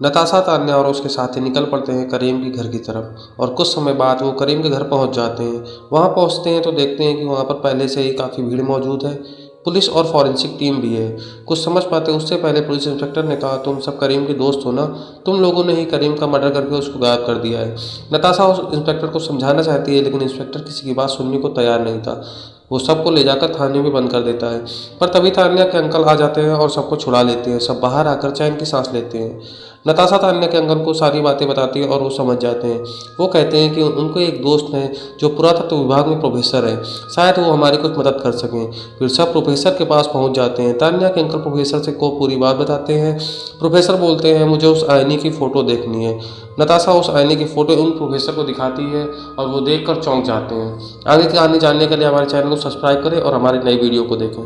नताशा तान्या और उसके साथी निकल पड़ते हैं करीम के घर की तरफ़ और कुछ समय बाद वो करीम के घर पहुँच जाते हैं। वहाँ पहुँचते हैं तो देखते हैं कि वहाँ पर पहले से ही काफ़ी भीड़ मौजूद है। पुलिस और फॉरेंसिक टीम भी है। कुछ समझ पाते उससे पहले पुलिस इंस्पेक्टर ने कहा, तुम सब करीम के दोस्त हो ना? तुम लोगों ने ही करीम का मर्डर करके उसको गायब कर दिया है। नताशा उस इंस्पेक्टर को समझाना चाहती है, लेकिन इंस्पेक्टर किसी की बात सुनने को तैयार नहीं था। वो सबको ले जाकर थाने में बंद कर देता है। पर तभी तान्या के अंकल आ जाते हैं और सबको छुड़ा लेते हैं, सब बाहर आकर चैन की सांस लेते हैं। नताशा तान्या के अंकल को सारी बातें बताती है और वो समझ जाते हैं। वो कहते हैं कि उनको एक दोस्त है जो पुरातत्व विभाग में प्रोफेसर है। शायद वो हमारी कुछ मदद कर सकें। फिर सब प्रोफेसर के पास पहुँच जाते हैं। तान्या के अंकल प्रोफेसर से को पूरी बात बताते हैं। प्रोफेसर बोलते हैं, मुझे उस आईने की फ़ोटो देखनी है। नताशा उस आईने की फ़ोटो उन प्रोफेसर को दिखाती है और वो देख चौंक जाते हैं। आगे के आने जानने के लिए हमारे चैनल को सब्सक्राइब करें और हमारे नई वीडियो को देखें।